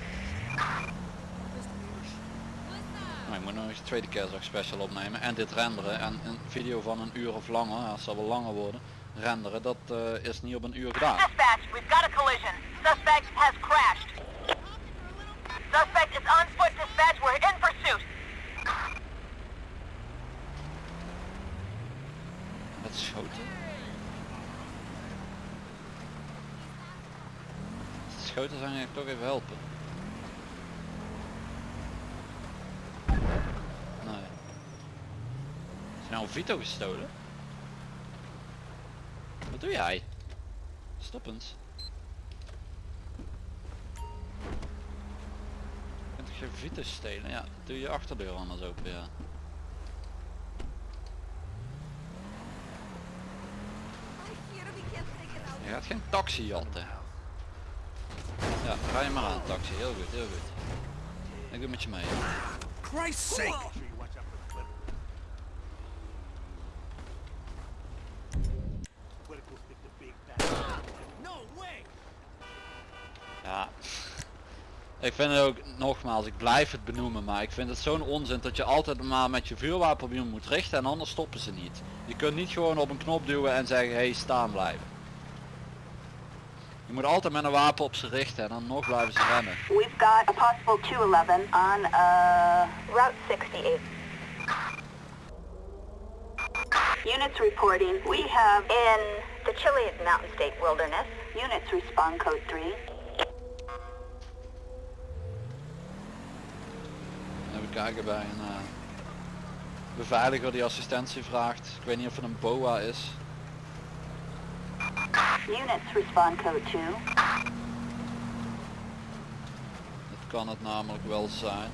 Maar ik moet nog eens de tweede kerstdag special opnemen en dit renderen en een video van een uur of langer, het zal wel langer worden, renderen, dat eh, is niet op een uur gedaan. Dispatch, we've got a collision. Suspect has crashed. Suspect is on foot, dispatch. We're in pursuit. Wat schoten? Zijn ik toch even helpen. Nee. Is nou een Vito gestolen? Wat doe jij? Stop eens. Je kunt geen stelen? Ja, doe je achterdeur anders open, ja. Je gaat geen taxi jatten. Ja, ga je maar aan taxi. Heel goed, heel goed. Ik doe met je mee. Christ's sake! Ja. Ik vind het ook, nogmaals, ik blijf het benoemen, maar ik vind het zo'n onzin dat je altijd maar met je vuurwapen op iemand moet richten en anders stoppen ze niet. Je kunt niet gewoon op een knop duwen en zeggen, hey, staan blijven. Je moet altijd met een wapen op ze richten en dan nog blijven ze rennen. We've got a possible 211 on uh, Route 68. Units reporting. We have in the Chile Mountain State Wilderness. Units respond code 3. Even kijken bij een eh, beveiliger die assistentie vraagt. Ik weet niet of het een BOA is. Units respond code 2. Dat kan het namelijk wel zijn.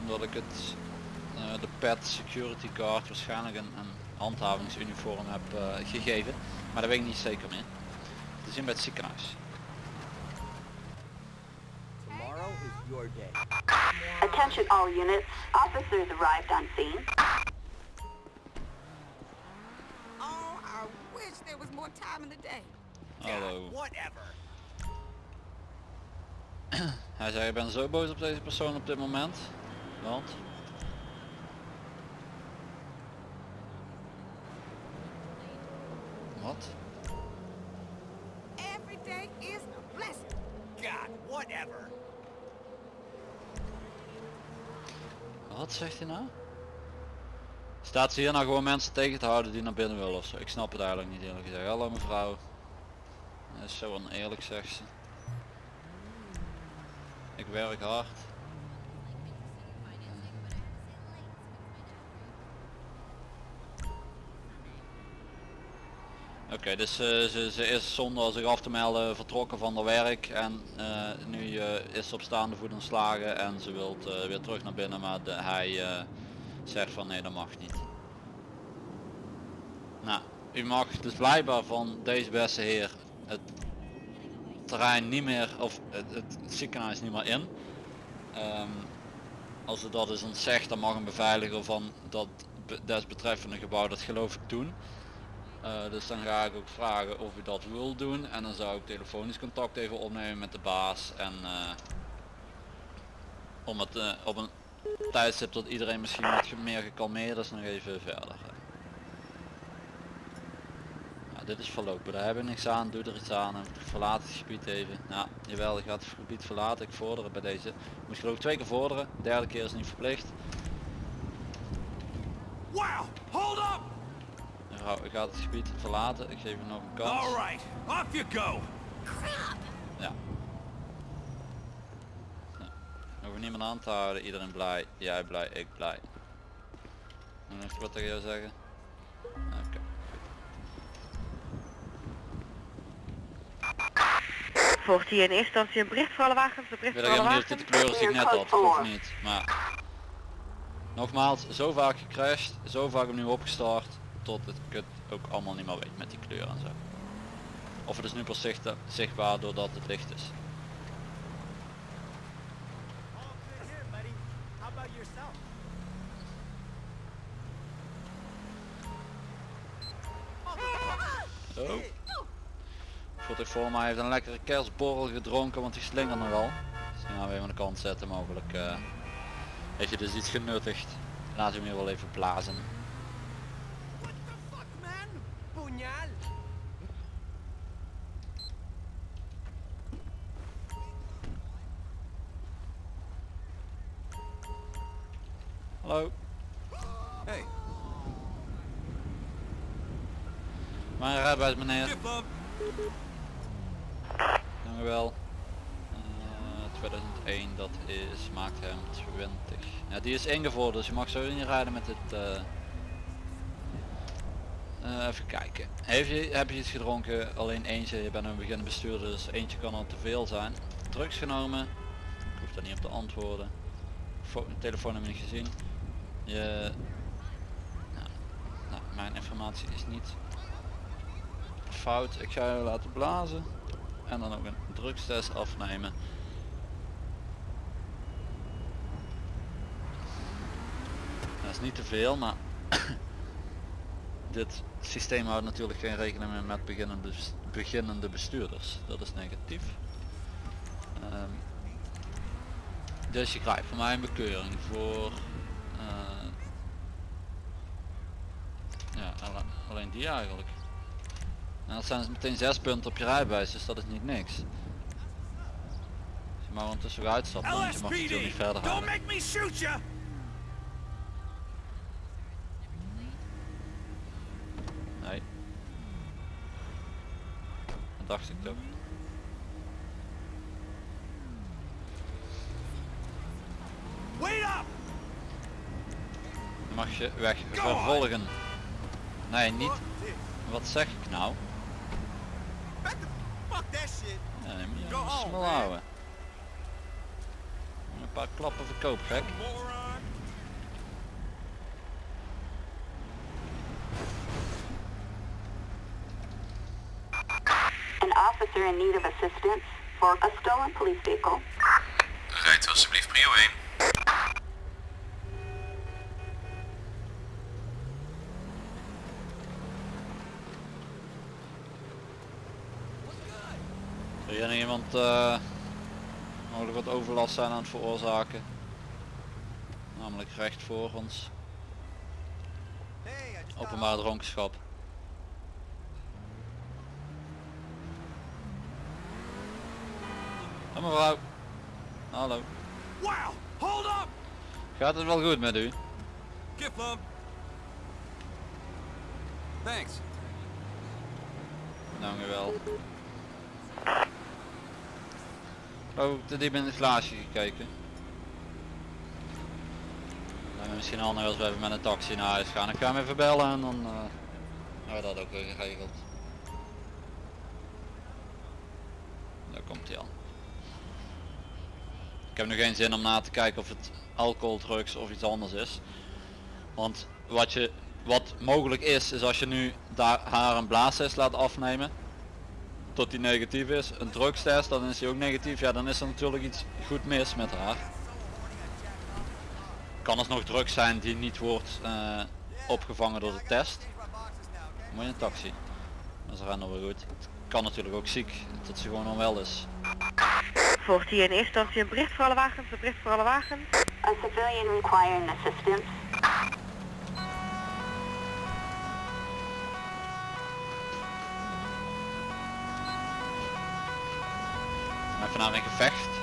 Omdat ik het, eh, de pet security guard waarschijnlijk een, een handhavingsuniform heb eh, gegeven. Maar dat weet ik niet zeker meer. Te zien bij het ziekenhuis. Tomorrow is your day. Attention all units. Officers arrived on scene. Wish there was more time in the day. Hallo. Whatever. Hij zei ik ben zo boos op deze persoon op dit moment. Want Wat? Every day is a blessing. God, whatever. Wat zegt hij nou? Staat ze hier nou gewoon mensen tegen te houden die naar binnen willen ofzo? Ik snap het eigenlijk niet eerlijk gezegd. Hallo mevrouw. Dat is zo oneerlijk zegt ze. Ik werk hard. Oké, dus eh, ze, ze is zonder zich af te melden vertrokken van haar werk en eh, nu eh, is ze op staande voet ontslagen en ze wilt weer terug naar binnen, maar de, hij zegt van nee dat mag niet. Nou, u mag dus blijkbaar van deze beste heer het terrein niet meer of het, het ziekenhuis niet meer in. Ehm, als u dat is ontzegd dan mag een beveiliger van dat be- desbetreffende gebouw dat geloof ik doen. Eh, dus dan ga ik ook vragen of u dat wil doen en dan zou ik telefonisch contact even opnemen met de baas en eh, om het eh, op een tijdstip dat iedereen misschien wat meer gekalmeerd is nog even verder. Ja, dit is voorlopig, daar hebben we niks aan, doe er iets aan, verlaat het gebied even. Ja, jawel, je gaat het gebied verlaten, ik vorder het bij deze. Moet je geloof ik twee keer vorderen, de derde keer is niet verplicht. Wow! Hold up! Mevrouw, ik ga het gebied verlaten, ik geef u nog een kans. Alright, off you go! Ja. ja. Hoeven niemand aan te houden, iedereen blij, jij blij, ik blij. Ik nog wat tegen jou zeggen? Oké. Volgt hier in eerste instantie een bericht voor alle wagens, een Ik bericht weet voor alle helemaal niet of wagens. dit de kleuren ik net had, of niet. Maar nogmaals, zo vaak gecrashed, zo vaak opnieuw opgestart, tot het kut ook allemaal niet meer weet met die kleur en zo. Of het is nu pas zicht- zichtbaar doordat het licht is. Oh. Voelt voor mij heeft een lekkere kerstborrel gedronken, want die slingert nogal. Dus die gaan we even aan de kant zetten mogelijk. eh, heeft je dus iets genuttigd. Laat hem hier wel even blazen. What the fuck, man? Puñal! Hallo. Hey, Mijn rijbewijs meneer. Dank u wel. Eh, 2001, dat is, maakt hem 20. Ja, die is ingevorderd, dus je mag zo niet rijden met dit... eh, eh, even kijken. Heeft je, heb je iets gedronken? Alleen eentje, je bent een beginnende bestuurder, dus eentje kan al te veel zijn. Drugs genomen? Ik hoef daar niet op te antwoorden. Fo telefoon heb je niet gezien. Je... Nou, nou, mijn informatie is niet fout. Ik ga je laten blazen en dan ook een drugstest afnemen. Dat is niet te veel, maar dit systeem houdt natuurlijk geen rekening meer met beginnende, beginnende bestuurders. Dat is negatief. Ehm, dus je krijgt van mij een bekeuring voor eh, ja, alle- alleen die eigenlijk. En dat zijn dus meteen zes punten op je rijbewijs, dus dat is niet niks. Dus je mag ondertussen weer uitstappen, want je mag natuurlijk niet verder you! Nee. Dat dacht ik toch. Wait up! Mag je weg vervolgen. Nee, niet. Wat zeg ik nou? Fuck that shit! Ja, nee, moet je man. houden. Een paar klappen verkoop gek. An officer in need of assistance for a stolen police vehicle. Rijdt alsjeblieft prio 1. Zie je nog iemand eh, mogelijk wat overlast zijn aan het veroorzaken? Namelijk recht voor ons. Hey, Openbare dronkenschap. Ja, mevrouw. Hallo. Wow! Hold up! Gaat het wel goed met u? Thanks. Dank u wel. Oh, te diep in het glaasje gekeken. Lijkt me misschien handig als we even met een taxi naar huis gaan. Ik ga hem even bellen en dan eh, hebben we dat ook weer geregeld. Daar komt hij al. Ik heb nu geen zin om na te kijken of het alcohol, drugs of iets anders is. Want wat je wat mogelijk is, is als je nu daar haar een blaastest laat afnemen tot die negatief is, een drugstest, dan is die ook negatief, ja dan is er natuurlijk iets goed mis met haar. Kan alsnog drugs zijn die niet wordt eh, opgevangen door de test. Moet je een taxi. Dat is rennen weer goed. Het kan natuurlijk ook ziek, dat ze gewoon onwel is. Volgt hier in eerste instantie een bericht voor alle wagens, een bericht voor alle wagens. A civilian requiring assistance. Een gevecht.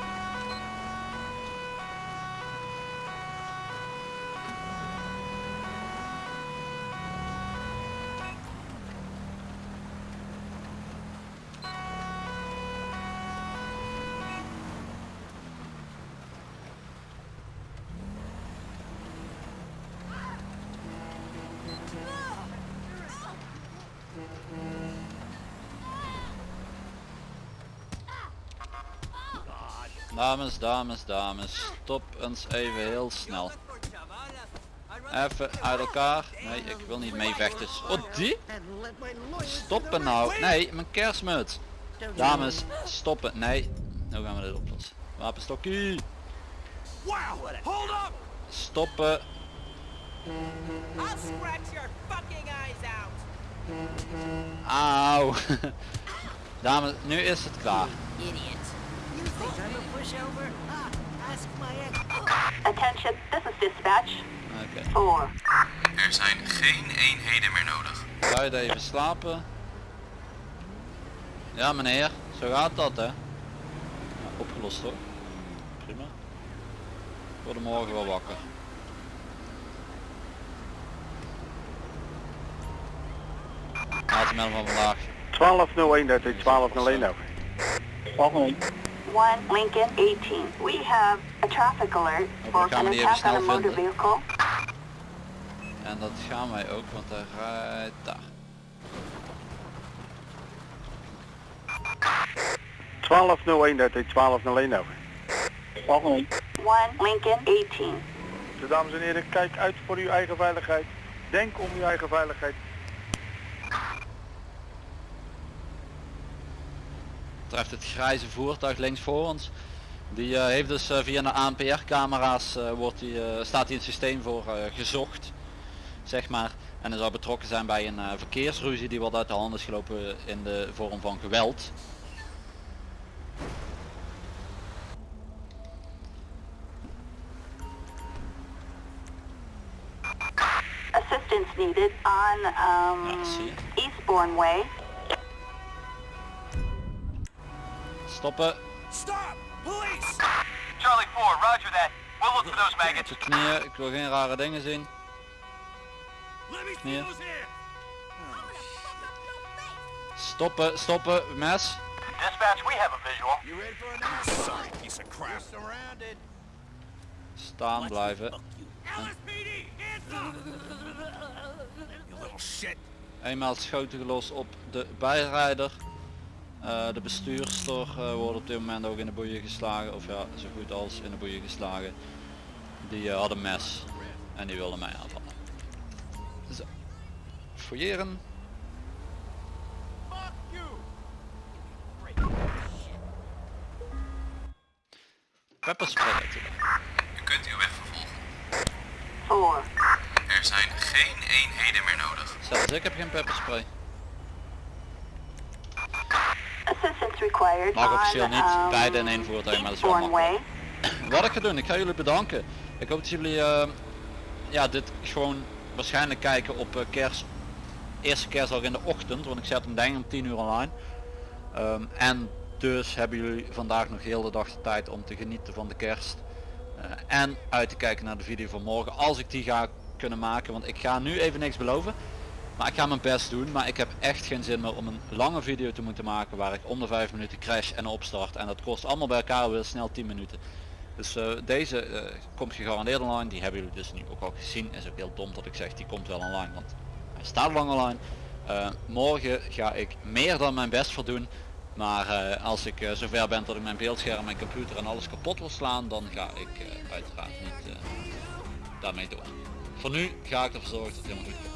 Dames, dames, dames, stop eens even heel snel. Even uit elkaar. Nee, ik wil niet meevechten. Oh, die? Stoppen nou. Nee, mijn kerstmuts. Dames, stoppen. Nee. Nu gaan we dit oplossen. Wapenstokkie. Stoppen. I'll scratch your is het klaar. Attention, this is dispatch. Oké. 4. Er zijn geen eenheden meer nodig. Buiten even slapen. Ja meneer, zo gaat dat hè. Ja, opgelost hoor. Prima. Ik word morgen wel wakker. Laatste melding van vandaag. 1201, dat is 1201 over. 1 Lincoln 18. We have a traffic alert for an attack on a motor vehicle. En dat gaan wij ook, want hij rijdt daar. 1201, dat is 1201 over. 1 Lincoln 18. Dus dames en heren, kijk uit voor uw eigen veiligheid. Denk om uw eigen veiligheid. Betreft het grijze voertuig links voor ons. Die eh, heeft dus eh, via de ANPR camera's wordt die, eh, staat hij in het systeem voor eh, gezocht. Zeg maar. En hij zou betrokken zijn bij een eh, verkeersruzie die wat uit de hand is gelopen in de vorm van geweld. Assistance needed on um, Ja. Eastbourne Way. Stoppen. Charlie 4, roger that. We'll look for those maggots. Op de knieën. Ik wil geen rare dingen zien. Knieën. Stoppen, stoppen, mes. Dispatch, we have a visual. You ready for a Sorry, piece of crap. surrounded. Staan blijven. Eenmaal schoten gelost op de bijrijder. Eh, de bestuurster eh, wordt op dit moment ook in de boeien geslagen. Of ja, zo goed als in de boeien geslagen. Die eh, had een mes. En die wilde mij aanvallen. Zo. Fouilleren. Pepperspray natuurlijk. U kunt uw weg vervolgen. 4. Er zijn geen eenheden meer nodig. Zelfs ik heb geen pepperspray. Assistance required Mag officieel niet, um, beide in één voertuig, maar dat is wel Way. Wat ik ga doen, ik ga jullie bedanken. Ik hoop dat jullie eh, ja, dit gewoon waarschijnlijk kijken op eh, kerst, eerste kerstdag in de ochtend, want ik zet hem denk ik om 10 uur online. Ehm, en dus hebben jullie vandaag nog heel de dag de tijd om te genieten van de kerst. Eh, en uit te kijken naar de video van morgen, als ik die ga kunnen maken. Want ik ga nu even niks beloven. Maar ik ga mijn best doen, maar ik heb echt geen zin meer om een lange video te moeten maken waar ik om de 5 minuten crash en opstart. En dat kost allemaal bij elkaar weer snel 10 minuten. Dus eh, deze eh, komt gegarandeerd online, die hebben jullie dus nu ook al gezien. Is ook heel dom dat ik zeg die komt wel online, want hij staat lang online. Eh, morgen ga ik meer dan mijn best voor doen. Maar als ik zover ben dat ik mijn beeldscherm, mijn computer en alles kapot wil slaan, dan ga ik uiteraard niet daarmee door. Voor nu ga ik ervoor zorgen dat het helemaal goed komt.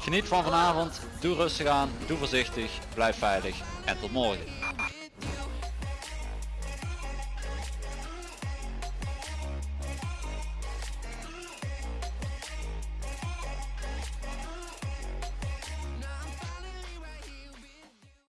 Geniet van vanavond. Doe rustig aan. Doe voorzichtig. Blijf veilig. En tot morgen.